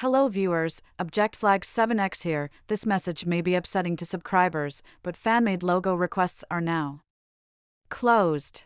Hello viewers, Object Flag 7X here. This message may be upsetting to subscribers, but fan-made logo requests are now closed.